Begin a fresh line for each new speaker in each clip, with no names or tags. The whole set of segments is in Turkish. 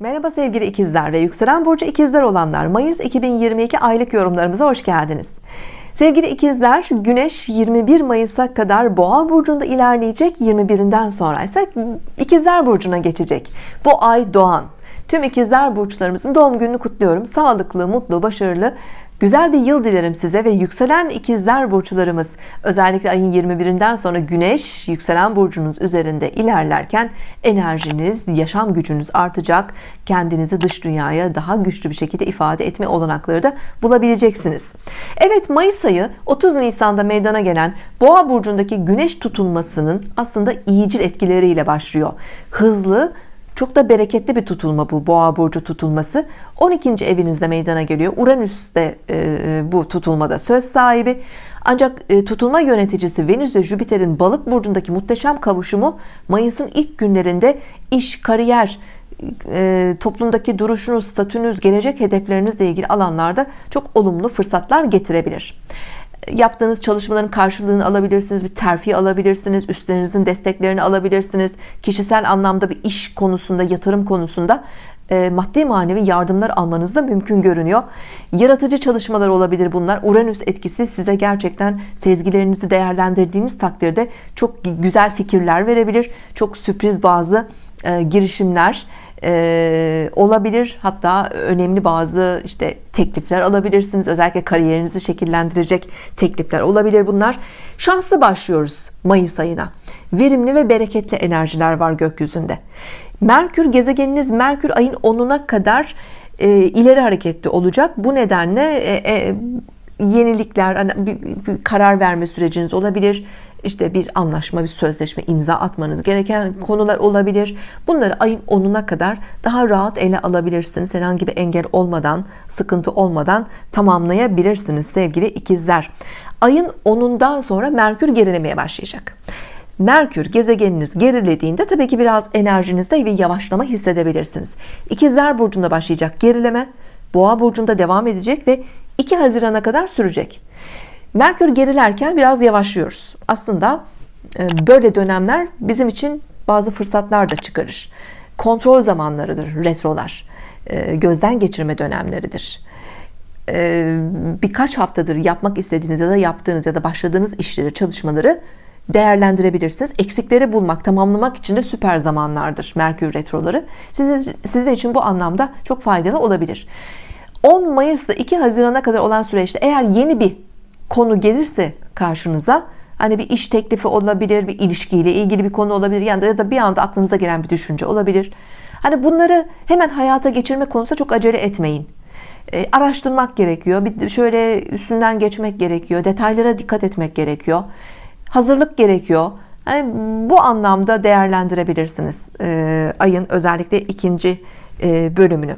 Merhaba sevgili ikizler ve yükselen burcu ikizler olanlar. Mayıs 2022 aylık yorumlarımıza hoş geldiniz. Sevgili ikizler Güneş 21 Mayıs'a kadar Boğa burcunda ilerleyecek. 21'inden sonra ise ikizler burcuna geçecek. Bu ay doğan. Tüm ikizler burçlarımızın doğum gününü kutluyorum. Sağlıklı mutlu başarılı Güzel bir yıl dilerim size ve yükselen ikizler burçlarımız özellikle ayın 21'inden sonra güneş yükselen burcunuz üzerinde ilerlerken enerjiniz yaşam gücünüz artacak. Kendinizi dış dünyaya daha güçlü bir şekilde ifade etme olanakları da bulabileceksiniz. Evet Mayıs ayı 30 Nisan'da meydana gelen boğa burcundaki güneş tutulmasının aslında iyicil etkileriyle başlıyor. Hızlı çok da bereketli bir tutulma bu boğa burcu tutulması. 12. evinizde meydana geliyor. Uranüs de e, bu tutulmada söz sahibi. Ancak e, tutulma yöneticisi Venüs ve Jüpiter'in balık burcundaki muhteşem kavuşumu Mayıs'ın ilk günlerinde iş kariyer e, toplumdaki duruşunuz statünüz gelecek hedeflerinizle ilgili alanlarda çok olumlu fırsatlar getirebilir yaptığınız çalışmaların karşılığını alabilirsiniz bir terfi alabilirsiniz üstlerinizin desteklerini alabilirsiniz. Kişisel anlamda bir iş konusunda yatırım konusunda e, maddi manevi yardımlar almanız da mümkün görünüyor. Yaratıcı çalışmalar olabilir bunlar. Uranüs etkisi size gerçekten sezgilerinizi değerlendirdiğiniz takdirde çok güzel fikirler verebilir. Çok sürpriz bazı e, girişimler e, olabilir. Hatta önemli bazı işte teklifler alabilirsiniz. Özellikle kariyerinizi şekillendirecek teklifler olabilir bunlar. Şanslı başlıyoruz Mayıs ayına. Verimli ve bereketli enerjiler var gökyüzünde. Merkür gezegeniniz Merkür ayın 10'una kadar e, ileri hareketli olacak. Bu nedenle e, e, yenilikler hani bir, bir karar verme süreciniz olabilir işte bir anlaşma bir sözleşme imza atmanız gereken konular olabilir. Bunları ayın 10'una kadar daha rahat ele alabilirsiniz. Herhangi bir engel olmadan sıkıntı olmadan tamamlayabilirsiniz sevgili ikizler. Ayın 10'undan sonra Merkür gerilemeye başlayacak. Merkür gezegeniniz gerilediğinde tabii ki biraz enerjinizde bir yavaşlama hissedebilirsiniz. İkizler burcunda başlayacak gerileme Boğa burcunda devam edecek ve 2 Haziran'a kadar sürecek Merkür gerilerken biraz yavaşlıyoruz. Aslında e, böyle dönemler bizim için bazı fırsatlar da çıkarır. Kontrol zamanlarıdır retrolar. E, gözden geçirme dönemleridir. E, birkaç haftadır yapmak istediğiniz ya da yaptığınız ya da başladığınız işleri çalışmaları değerlendirebilirsiniz. Eksikleri bulmak tamamlamak için de süper zamanlardır Merkür retroları. Sizin, sizin için bu anlamda çok faydalı olabilir. 10 Mayıs'ta 2 Haziran'a kadar olan süreçte eğer yeni bir konu gelirse karşınıza hani bir iş teklifi olabilir bir ilişkiyle ilgili bir konu olabilir yani ya da bir anda aklınıza gelen bir düşünce olabilir. Hani bunları hemen hayata geçirme konusunda çok acele etmeyin. E, araştırmak gerekiyor bir şöyle üstünden geçmek gerekiyor detaylara dikkat etmek gerekiyor hazırlık gerekiyor. Hani bu anlamda değerlendirebilirsiniz e, ayın özellikle ikinci bölümünü.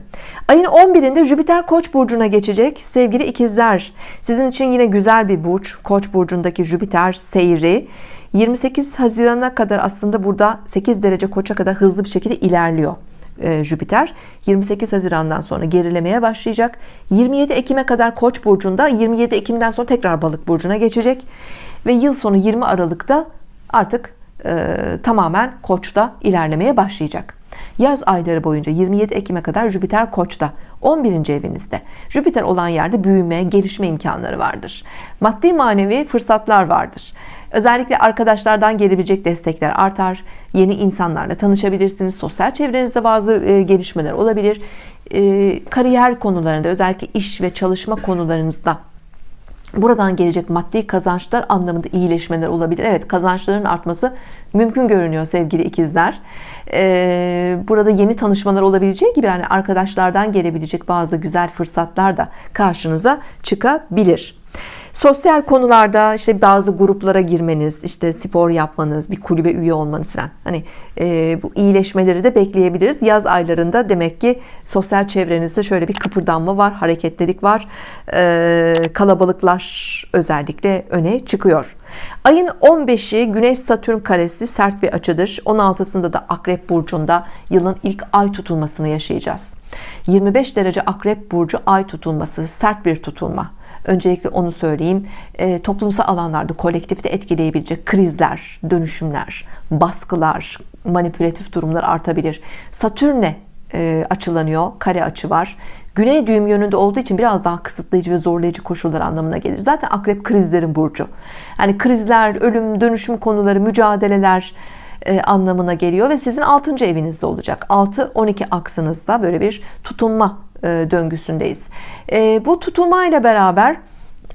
Ayın 11'inde Jüpiter Koç burcuna geçecek. Sevgili ikizler sizin için yine güzel bir burç. Koç burcundaki Jüpiter seyri. 28 Haziran'a kadar aslında burada 8 derece Koç'a kadar hızlı bir şekilde ilerliyor e, Jüpiter. 28 Haziran'dan sonra gerilemeye başlayacak. 27 Ekim'e kadar Koç burcunda 27 Ekim'den sonra tekrar Balık burcuna geçecek. Ve yıl sonu 20 Aralık'ta artık e, tamamen Koç'ta ilerlemeye başlayacak yaz ayları boyunca 27 Ekim'e kadar Jüpiter Koç'ta 11. evinizde. Jüpiter olan yerde büyüme gelişme imkanları vardır. Maddi manevi fırsatlar vardır. Özellikle arkadaşlardan gelebilecek destekler artar. Yeni insanlarla tanışabilirsiniz sosyal çevrenizde bazı e, gelişmeler olabilir. E, kariyer konularında özellikle iş ve çalışma konularınızda buradan gelecek maddi kazançlar anlamında iyileşmeler olabilir. Evet kazançların artması mümkün görünüyor sevgili ikizler. Ee, burada yeni tanışmalar olabileceği gibi yani arkadaşlardan gelebilecek bazı güzel fırsatlar da karşınıza çıkabilir sosyal konularda işte bazı gruplara girmeniz işte spor yapmanız bir kulübe üye olmanız falan. Hani e, bu iyileşmeleri de bekleyebiliriz. Yaz aylarında demek ki sosyal çevrenizde şöyle bir kıpırdanma var hareketlilik var. E, kalabalıklar özellikle öne çıkıyor. Ayın 15'i Güneş Satürn karesi sert bir açıdır. 16'sında da Akrep Burcu'nda yılın ilk ay tutulmasını yaşayacağız. 25 derece Akrep Burcu ay tutulması sert bir tutulma öncelikle onu söyleyeyim. E, toplumsal alanlarda kolektifte etkileyebilecek krizler dönüşümler baskılar manipülatif durumlar artabilir. Satürn'e e, açılanıyor kare açı var. Güney düğüm yönünde olduğu için biraz daha kısıtlayıcı ve zorlayıcı koşullar anlamına gelir. Zaten akrep krizlerin burcu. Yani krizler ölüm dönüşüm konuları mücadeleler e, anlamına geliyor ve sizin 6. evinizde olacak. 6-12 aksınızda böyle bir tutunma döngüsündeyiz. E, bu tutunmayla beraber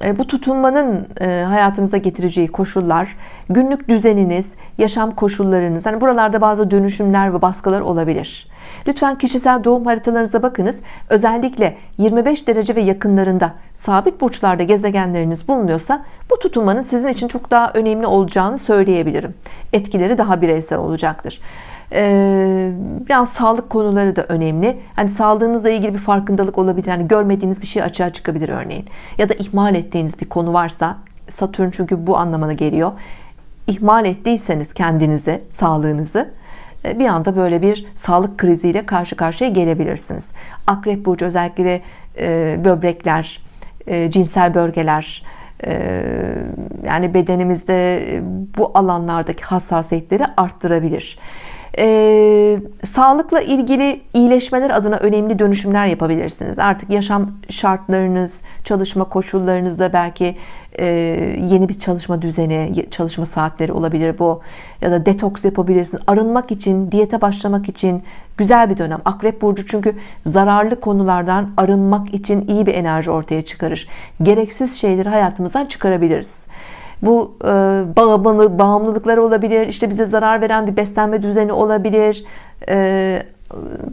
e, bu tutunmanın e, hayatınıza getireceği koşullar günlük düzeniniz yaşam koşullarınız hani buralarda bazı dönüşümler ve baskılar olabilir. Lütfen kişisel doğum haritalarınıza bakınız. Özellikle 25 derece ve yakınlarında sabit burçlarda gezegenleriniz bulunuyorsa bu tutunmanın sizin için çok daha önemli olacağını söyleyebilirim. Etkileri daha bireysel olacaktır ee, biraz sağlık konuları da önemli. Hani sağlığınızla ilgili bir farkındalık olabilir. Yani görmediğiniz bir şey açığa çıkabilir örneğin. Ya da ihmal ettiğiniz bir konu varsa Satürn çünkü bu anlamına geliyor. İhmal ettiyseniz kendinize sağlığınızı e, bir anda böyle bir sağlık kriziyle karşı karşıya gelebilirsiniz. Akrep Burcu özellikle e, böbrekler e, cinsel bölgeler yani bedenimizde bu alanlardaki hassasiyetleri arttırabilir e, sağlıkla ilgili iyileşmeler adına önemli dönüşümler yapabilirsiniz. Artık yaşam şartlarınız çalışma koşullarınızda belki e, yeni bir çalışma düzeni çalışma saatleri olabilir bu. Ya da detoks yapabilirsiniz. Arınmak için diyete başlamak için güzel bir dönem. Akrep Burcu çünkü zararlı konulardan arınmak için iyi bir enerji ortaya çıkarır. Gereksiz şeyleri hayatımızdan çıkarabiliriz bu e, bağımlı, bağımlılıkları olabilir işte bize zarar veren bir beslenme düzeni olabilir. E,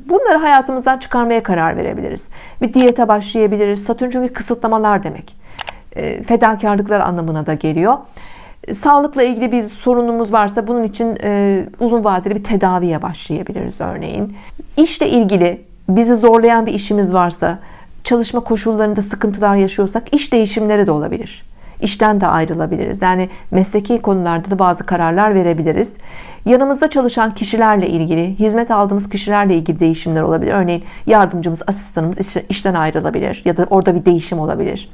bunları hayatımızdan çıkarmaya karar verebiliriz. Bir diyete başlayabiliriz. Satürn çünkü kısıtlamalar demek. E, fedakarlıklar anlamına da geliyor. Sağlıkla ilgili bir sorunumuz varsa bunun için e, uzun vadeli bir tedaviye başlayabiliriz örneğin. İşle ilgili bizi zorlayan bir işimiz varsa çalışma koşullarında sıkıntılar yaşıyorsak iş değişimleri de olabilir işten de ayrılabiliriz. Yani mesleki konularda da bazı kararlar verebiliriz. Yanımızda çalışan kişilerle ilgili hizmet aldığımız kişilerle ilgili değişimler olabilir. Örneğin yardımcımız asistanımız işten ayrılabilir ya da orada bir değişim olabilir.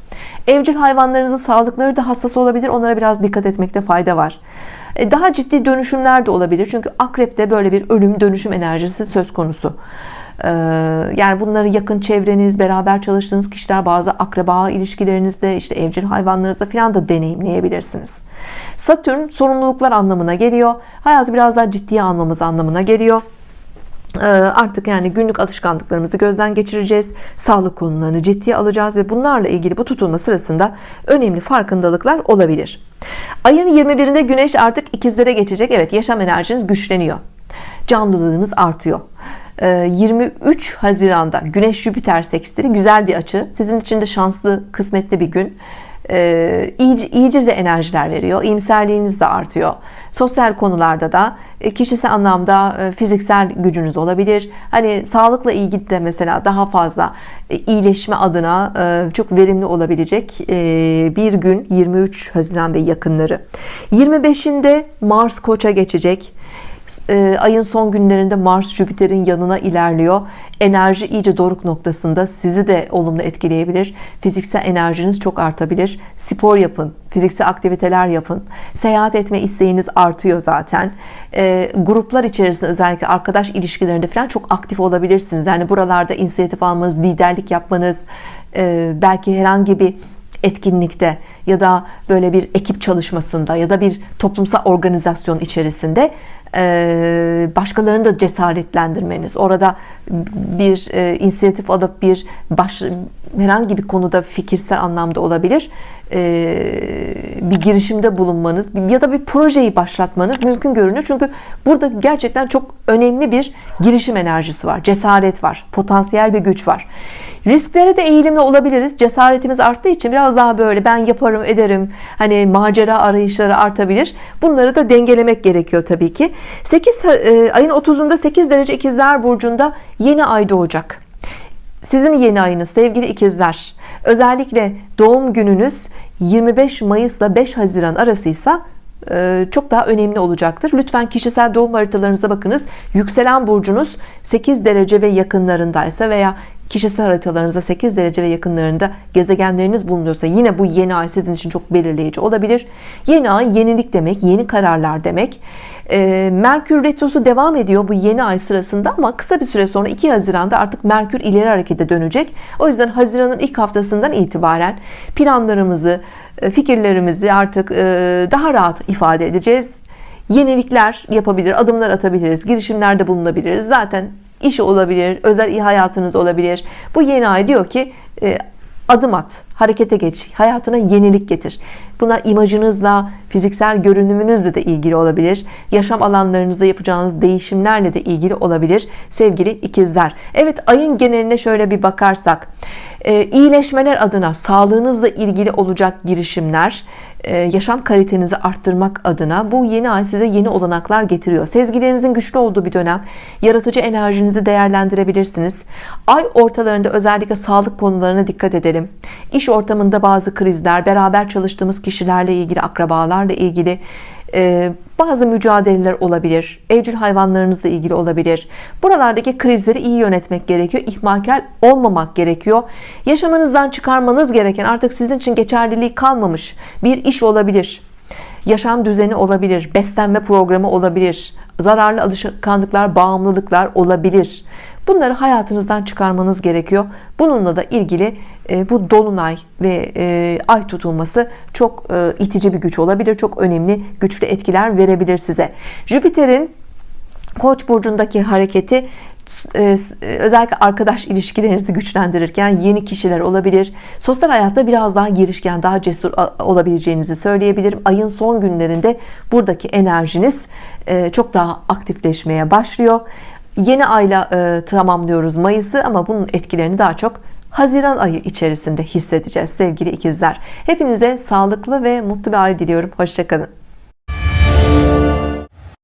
Evcil hayvanlarınızın sağlıkları da hassas olabilir. Onlara biraz dikkat etmekte fayda var. E, daha ciddi dönüşümler de olabilir. Çünkü akrepte böyle bir ölüm dönüşüm enerjisi söz konusu yani bunları yakın çevreniz beraber çalıştığınız kişiler bazı akraba ilişkilerinizde işte evcil hayvanlarınızda filan da deneyimleyebilirsiniz. Satürn sorumluluklar anlamına geliyor. Hayatı biraz daha ciddiye almamız anlamına geliyor. Ee, artık yani günlük alışkanlıklarımızı gözden geçireceğiz. Sağlık konularını ciddiye alacağız ve bunlarla ilgili bu tutulma sırasında önemli farkındalıklar olabilir. Ayın 21'inde güneş artık ikizlere geçecek. Evet yaşam enerjiniz güçleniyor. Canlılığınız artıyor 23 ee, Haziran'da Güneş Jüpiter sekstili güzel bir açı. Sizin için de şanslı kısmetli bir gün. Ee, iyice, iyice de enerjiler veriyor iyimserliğiniz de artıyor. Sosyal konularda da e, kişisel anlamda e, fiziksel gücünüz olabilir. Hani sağlıkla ilgili de mesela daha fazla e, iyileşme adına çok verimli olabilecek bir gün 23 Haziran ve yakınları. 25'inde Mars Koç'a geçecek e, ayın son günlerinde Mars Jüpiter'in yanına ilerliyor. Enerji iyice doruk noktasında. Sizi de olumlu etkileyebilir. Fiziksel enerjiniz çok artabilir. Spor yapın fiziksel aktiviteler yapın. Seyahat etme isteğiniz artıyor zaten. E, gruplar içerisinde özellikle arkadaş ilişkilerinde falan çok aktif olabilirsiniz. Yani buralarda inisiyatif almanız liderlik yapmanız e, belki herhangi bir etkinlikte ya da böyle bir ekip çalışmasında ya da bir toplumsal organizasyon içerisinde başkalarını da cesaretlendirmeniz orada bir e, inisiyatif alıp bir baş, herhangi bir konuda fikirsel anlamda olabilir. E, bir girişimde bulunmanız ya da bir projeyi başlatmanız mümkün görünüyor. Çünkü burada gerçekten çok önemli bir girişim enerjisi var cesaret var potansiyel bir güç var risklere de eğilimli olabiliriz. Cesaretimiz arttığı için biraz daha böyle ben yaparım ederim hani macera arayışları artabilir. Bunları da dengelemek gerekiyor Tabii ki. 8 e, ayın 30'unda 8 derece ikizler burcunda yeni ay doğacak. Sizin yeni ayınız sevgili ikizler. Özellikle doğum gününüz 25 Mayıs ile 5 Haziran arasıysa çok daha önemli olacaktır. Lütfen kişisel doğum haritalarınıza bakınız. Yükselen burcunuz 8 derece ve yakınlarındaysa veya kişisel haritalarınızda 8 derece ve yakınlarında gezegenleriniz bulunuyorsa yine bu yeni ay sizin için çok belirleyici olabilir. Yeni ay yenilik demek yeni kararlar demek. E, Merkür Retrosu devam ediyor bu yeni ay sırasında ama kısa bir süre sonra 2 Haziran'da artık Merkür ileri harekete dönecek. O yüzden Haziran'ın ilk haftasından itibaren planlarımızı, e, fikirlerimizi artık e, daha rahat ifade edeceğiz. Yenilikler yapabilir, adımlar atabiliriz, girişimlerde bulunabiliriz. Zaten iş olabilir, özel hayatınız olabilir. Bu yeni ay diyor ki e, adım at, harekete geç, hayatına yenilik getir. Bunlar imajınızla, fiziksel görünümünüzle de ilgili olabilir. Yaşam alanlarınızda yapacağınız değişimlerle de ilgili olabilir sevgili ikizler. Evet ayın geneline şöyle bir bakarsak, e, iyileşmeler adına sağlığınızla ilgili olacak girişimler, e, yaşam kalitenizi arttırmak adına bu yeni ay size yeni olanaklar getiriyor. Sezgilerinizin güçlü olduğu bir dönem. Yaratıcı enerjinizi değerlendirebilirsiniz. Ay ortalarında özellikle sağlık konularına dikkat edelim. İş ortamında bazı krizler, beraber çalıştığımız kişilerle ilgili, akrabalarla ilgili e, bazı mücadeleler olabilir. Evcil hayvanlarınızla ilgili olabilir. Buralardaki krizleri iyi yönetmek gerekiyor. İhmalkar olmamak gerekiyor. Yaşamınızdan çıkarmanız gereken artık sizin için geçerliliği kalmamış bir iş olabilir. Yaşam düzeni olabilir, beslenme programı olabilir, zararlı alışkanlıklar, bağımlılıklar olabilir. Bunları hayatınızdan çıkarmanız gerekiyor. Bununla da ilgili bu dolunay ve e, ay tutulması çok e, itici bir güç olabilir. Çok önemli, güçlü etkiler verebilir size. Jüpiter'in Koç burcundaki hareketi özellikle arkadaş ilişkilerinizi güçlendirirken yeni kişiler olabilir. Sosyal hayatta biraz daha girişken, daha cesur olabileceğinizi söyleyebilirim. Ayın son günlerinde buradaki enerjiniz çok daha aktifleşmeye başlıyor. Yeni ayla tamamlıyoruz Mayıs'ı ama bunun etkilerini daha çok Haziran ayı içerisinde hissedeceğiz sevgili ikizler. Hepinize sağlıklı ve mutlu bir ay diliyorum. Hoşçakalın.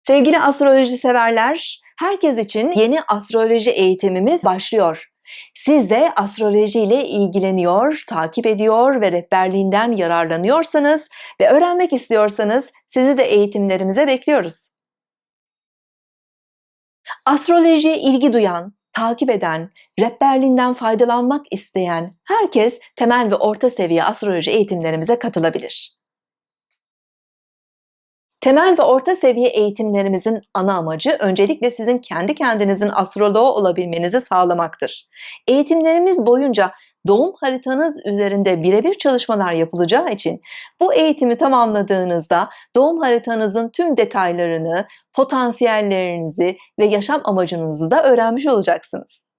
Sevgili astroloji severler, herkes için yeni astroloji eğitimimiz başlıyor. Siz de astroloji ile ilgileniyor, takip ediyor ve rehberliğinden yararlanıyorsanız ve öğrenmek istiyorsanız sizi de eğitimlerimize bekliyoruz. Astrolojiye ilgi duyan, takip eden, rehberliğinden faydalanmak isteyen herkes temel ve orta seviye astroloji eğitimlerimize katılabilir. Temel ve orta seviye eğitimlerimizin ana amacı öncelikle sizin kendi kendinizin astroloğu olabilmenizi sağlamaktır. Eğitimlerimiz boyunca doğum haritanız üzerinde birebir çalışmalar yapılacağı için bu eğitimi tamamladığınızda doğum haritanızın tüm detaylarını, potansiyellerinizi ve yaşam amacınızı da öğrenmiş olacaksınız.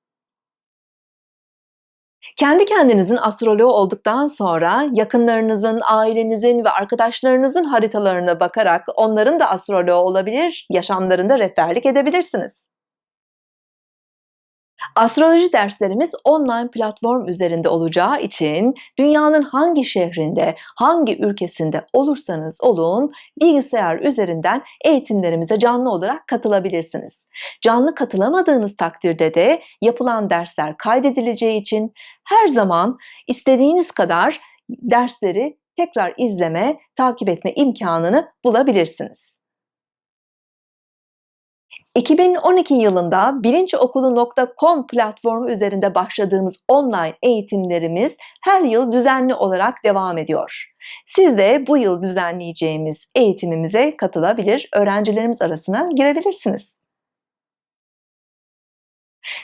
Kendi kendinizin astroloğu olduktan sonra yakınlarınızın, ailenizin ve arkadaşlarınızın haritalarına bakarak onların da astroloğu olabilir, yaşamlarında rehberlik edebilirsiniz. Astroloji derslerimiz online platform üzerinde olacağı için dünyanın hangi şehrinde, hangi ülkesinde olursanız olun bilgisayar üzerinden eğitimlerimize canlı olarak katılabilirsiniz. Canlı katılamadığınız takdirde de yapılan dersler kaydedileceği için her zaman istediğiniz kadar dersleri tekrar izleme, takip etme imkanını bulabilirsiniz. 2012 yılında bilinçokulu.com platformu üzerinde başladığımız online eğitimlerimiz her yıl düzenli olarak devam ediyor. Siz de bu yıl düzenleyeceğimiz eğitimimize katılabilir, öğrencilerimiz arasına girebilirsiniz.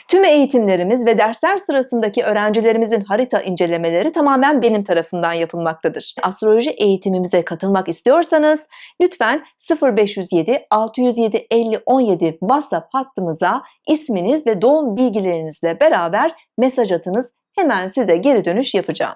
Tüm eğitimlerimiz ve dersler sırasındaki öğrencilerimizin harita incelemeleri tamamen benim tarafından yapılmaktadır. Astroloji eğitimimize katılmak istiyorsanız lütfen 0507 607 50 17 WhatsApp hattımıza isminiz ve doğum bilgilerinizle beraber mesaj atınız. Hemen size geri dönüş yapacağım.